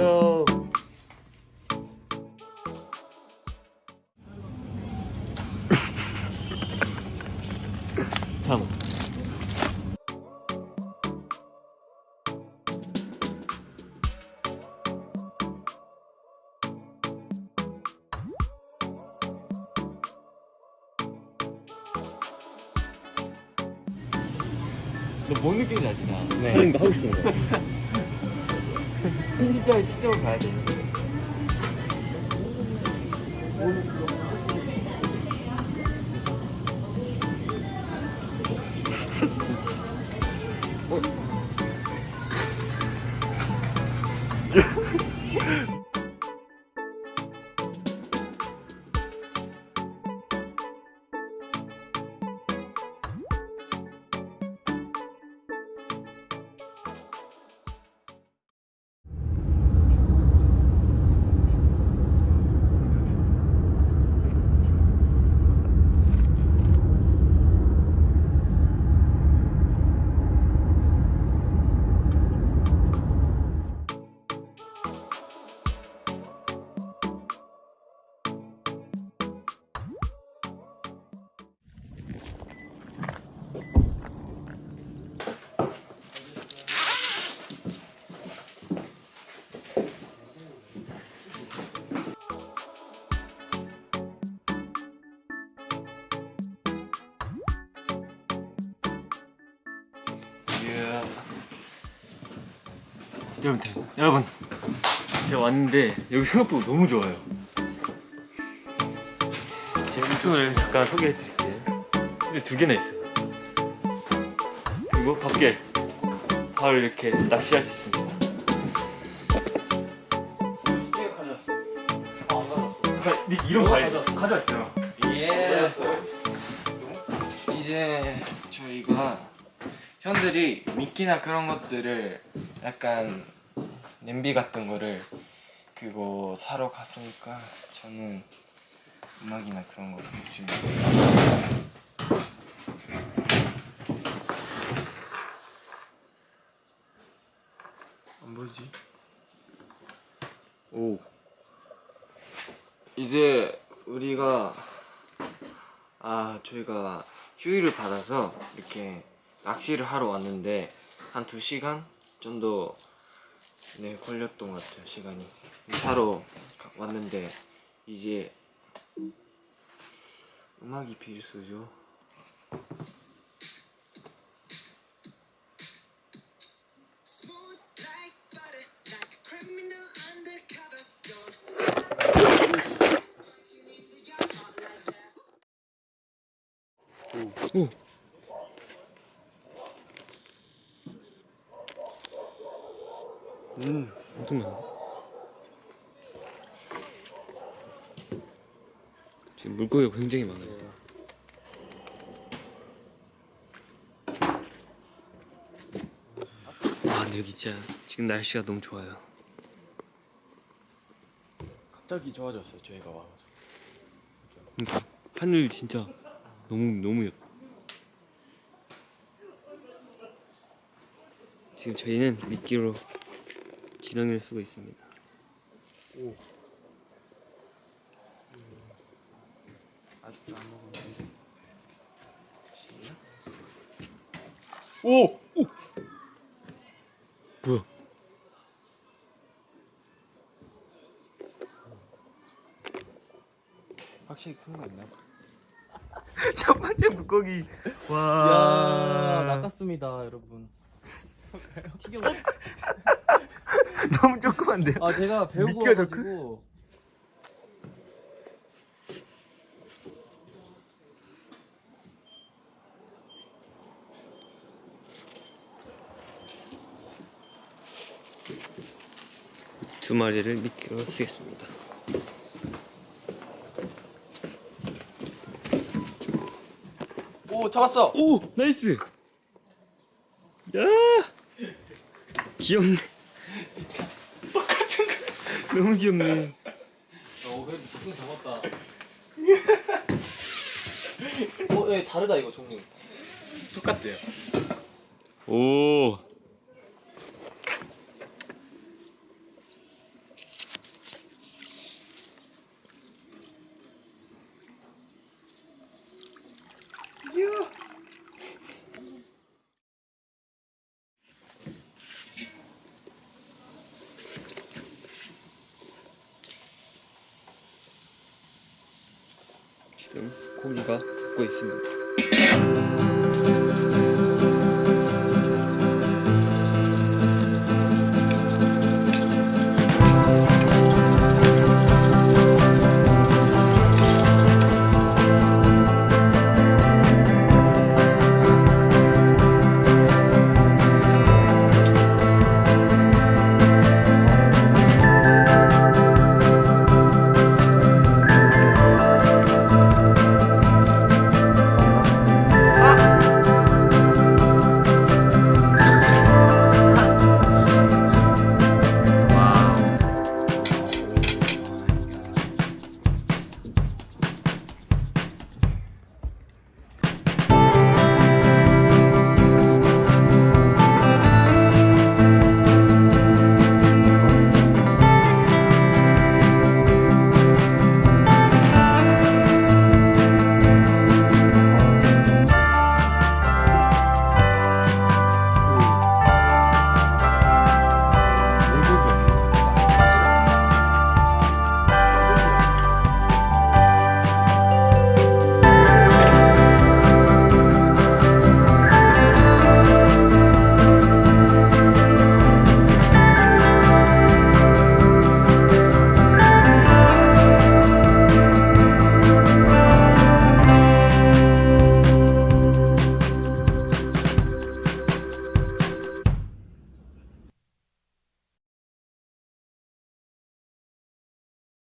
삼. 너뭔 느낌인지 알지 나? 네. 형님도 하고 싶은 거. 편집자의 시점을 봐야 되는데. 여러분, 여러분, 제가 왔는데 여기 생각보다 너무 좋아요. 제 숙소를 잠깐 소개해드릴게요. 근데 두 개나 있어요. 그리고 밖에 바로 이렇게 낚시할 수 있습니다. 스테이크 가져왔어. 아, 안 가져왔어. 니 이런 거 가져왔어. 가져왔어요. 예. 이제 저희가 현들이 미끼나 그런 것들을 약간 냄비 같은 거를 그거 사러 갔으니까 저는 음악이나 그런 거 준비. 안 보이지? 오. 이제 우리가 아 저희가 휴일을 받아서 이렇게 낚시를 하러 왔는데 한 2시간 정도 네 걸렸던 것 같아요 시간이. 가- 왔는데 이제 음악이 필수죠 음, 엄청나네. 지금 물고기가 굉장히 많아요. 아, 근데 여기 진짜 지금 날씨가 너무 좋아요. 갑자기 좋아졌어요 저희가 와가지고 그러니까 하늘 진짜 너무 너무 예뻐. 지금 저희는 미끼로 지렁이를 쓰고 있습니다. 아직도 안 먹었는데 오! 오! 뭐야? 확실히 큰 거 있나? 첫 번째 물고기. 야 와. 낚았습니다 여러분 튀겨 너무 조그만데요? 아 제가 배우고 미끼가 더 와가지고 두 마리를 미끼로 쓰겠습니다. 오 잡았어! 오! 나이스! 야! 귀엽네. 진짜 똑같은 거. 너무 귀엽네. 어 그래도 작품 잡았다 어, 예, 다르다 이거 종류 똑같대요 오. 소리가 붙고 있습니다.